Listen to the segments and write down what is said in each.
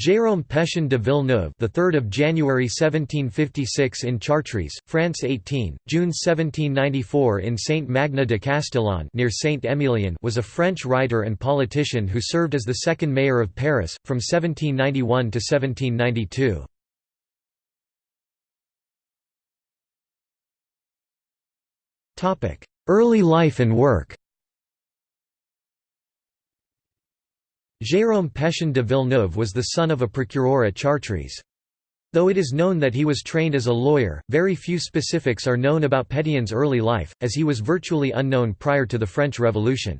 Jérôme Pétion de Villeneuve, the 3rd of January 1756 in Chartres, France 18, June 1794 in Saint Magna de Castillon near Saint Emilion, was a French writer and politician who served as the second mayor of Paris from 1791 to 1792. Topic: Early life and work. Jérôme Pétion de Villeneuve was the son of a procureur at Chartres. Though it is known that he was trained as a lawyer, very few specifics are known about Pétion's early life, as he was virtually unknown prior to the French Revolution.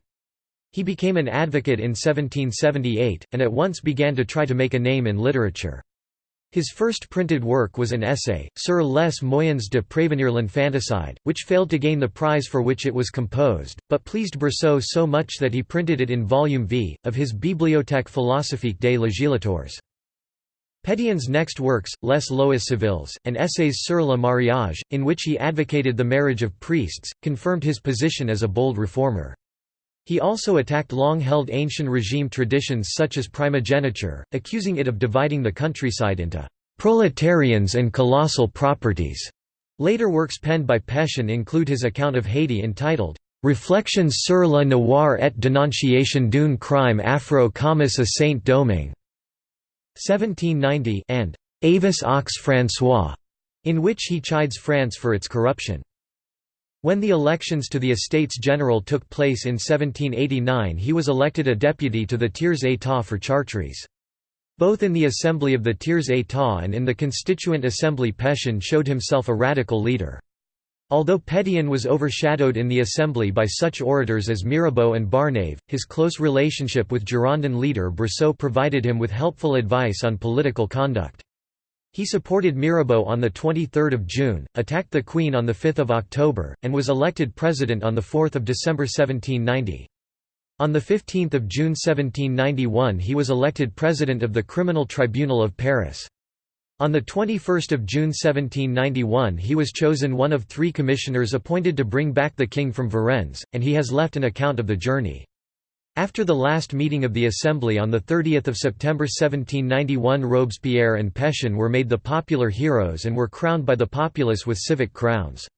He became an advocate in 1778, and at once began to try to make a name in literature. His first printed work was an essay, Sur les moyens de prévenir l'infanticide, which failed to gain the prize for which it was composed, but pleased Brissot so much that he printed it in volume V, of his Bibliothèque philosophique des législateurs. Pétion's next works, Les lois civiles, and essays sur le mariage, in which he advocated the marriage of priests, confirmed his position as a bold reformer. He also attacked long-held ancient regime traditions such as primogeniture, accusing it of dividing the countryside into «proletarians and colossal properties». Later works penned by Pétion include his account of Haiti entitled «Reflections sur la noire et dénonciation d'un crime affreux commis à Saint-Domingue» 1790 and «Avis aux François», in which he chides France for its corruption. When the elections to the Estates General took place in 1789 he was elected a deputy to the Tiers État for Chartres. Both in the Assembly of the Tiers État and in the Constituent Assembly Pétion showed himself a radical leader. Although Pétion was overshadowed in the Assembly by such orators as Mirabeau and Barnave, his close relationship with Girondin leader Brissot provided him with helpful advice on political conduct. He supported Mirabeau on 23 June, attacked the Queen on 5 October, and was elected president on 4 December 1790. On 15 June 1791 he was elected president of the Criminal Tribunal of Paris. On 21 June 1791 he was chosen one of three commissioners appointed to bring back the king from Varennes, and he has left an account of the journey. After the last meeting of the Assembly on 30 September 1791 Robespierre and Pétion were made the popular heroes and were crowned by the populace with civic crowns.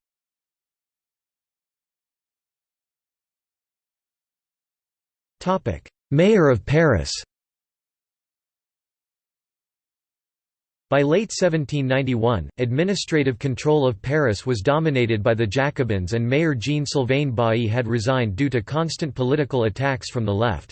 Mayor of Paris By late 1791, administrative control of Paris was dominated by the Jacobins and Mayor Jean-Sylvain Bailly had resigned due to constant political attacks from the left.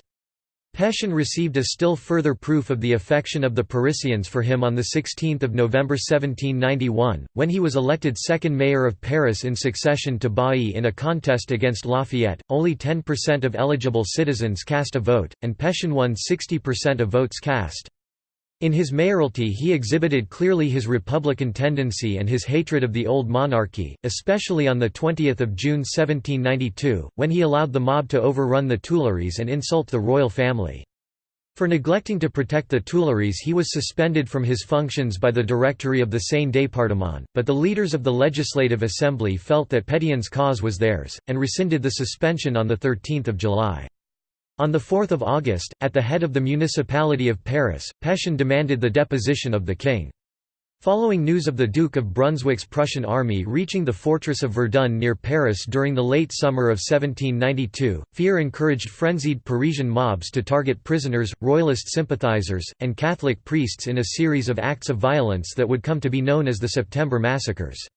Pétion received a still further proof of the affection of the Parisians for him on 16 November 1791, when he was elected second mayor of Paris in succession to Bailly in a contest against Lafayette. Only 10% of eligible citizens cast a vote, and Pétion won 60% of votes cast. In his mayoralty he exhibited clearly his republican tendency and his hatred of the old monarchy, especially on 20 June 1792, when he allowed the mob to overrun the Tuileries and insult the royal family. For neglecting to protect the Tuileries he was suspended from his functions by the Directory of the Seine département, but the leaders of the Legislative Assembly felt that Pétion's cause was theirs, and rescinded the suspension on 13 July. On 4 August, at the head of the municipality of Paris, Pétion demanded the deposition of the king. Following news of the Duke of Brunswick's Prussian army reaching the fortress of Verdun near Paris during the late summer of 1792, fear encouraged frenzied Parisian mobs to target prisoners, royalist sympathizers, and Catholic priests in a series of acts of violence that would come to be known as the September Massacres.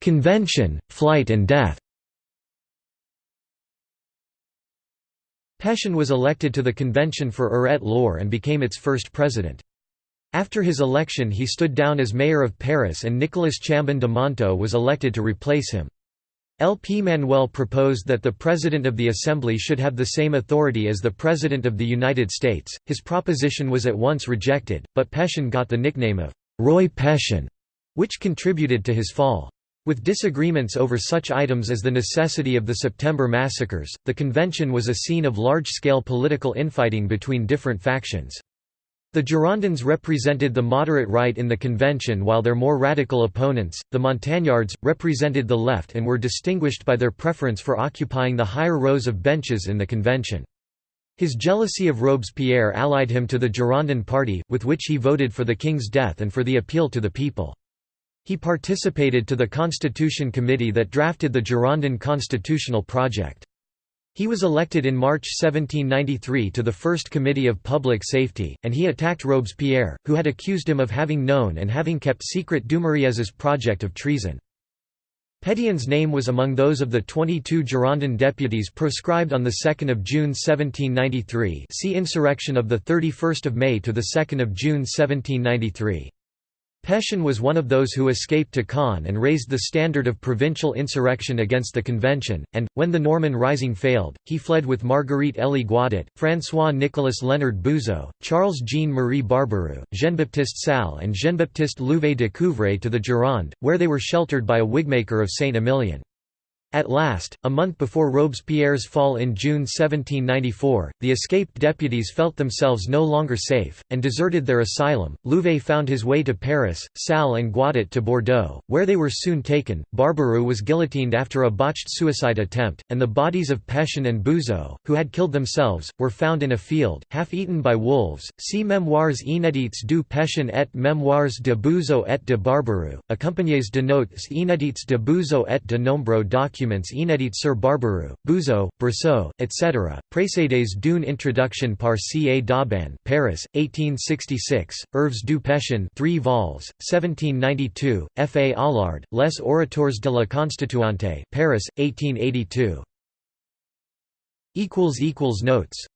Convention, flight and death Pétion was elected to the convention for Eure-et-Loir and became its first president. After his election he stood down as mayor of Paris and Nicolas Chambon de Montaux was elected to replace him. LP Manuel proposed that the President of the Assembly should have the same authority as the President of the United States. His proposition was at once rejected, but Pétion got the nickname of Roi Pétion, which contributed to his fall. With disagreements over such items as the necessity of the September massacres, the convention was a scene of large-scale political infighting between different factions. The Girondins represented the moderate right in the convention while their more radical opponents, the Montagnards, represented the left and were distinguished by their preference for occupying the higher rows of benches in the convention. His jealousy of Robespierre allied him to the Girondin party, with which he voted for the king's death and for the appeal to the people. He participated to the Constitution Committee that drafted the Girondin constitutional project. He was elected in March 1793 to the First Committee of Public Safety, and he attacked Robespierre, who had accused him of having known and having kept secret Dumouriez's project of treason. Pétion's name was among those of the 22 Girondin deputies proscribed on 2 June 1793 see Insurrection of 31 May to 2 June 1793. Pétion was one of those who escaped to Caen and raised the standard of provincial insurrection against the Convention, and, when the Norman Rising failed, he fled with Marguerite Elie Guadet, François-Nicolas Leonard Buzot, Charles-Jean-Marie Barbaroux, Jean-Baptiste Salles and Jean-Baptiste Louvet de Couvray to the Gironde, where they were sheltered by a wigmaker of Saint-Emilion. At last, a month before Robespierre's fall in June 1794, the escaped deputies felt themselves no longer safe, and deserted their asylum. Louvet found his way to Paris, Salles and Guadet to Bordeaux, where they were soon taken. Barbaroux was guillotined after a botched suicide attempt, and the bodies of Pétion and Buzot, who had killed themselves, were found in a field, half eaten by wolves. See Mémoires inédites du Pétion et Mémoires de Buzot et de Barbaroux, accompagnées de notes inédites de Buzot et de nombreux documents documents inédits sur Barbaroux, Buzot, Brissot, etc. Précédés d'une introduction par C. A. Dauban Paris, 1866, Œuvres du Pétion 3 vols, 1792, F. A. Allard, Les orateurs de la Constituante Paris, 1882. Notes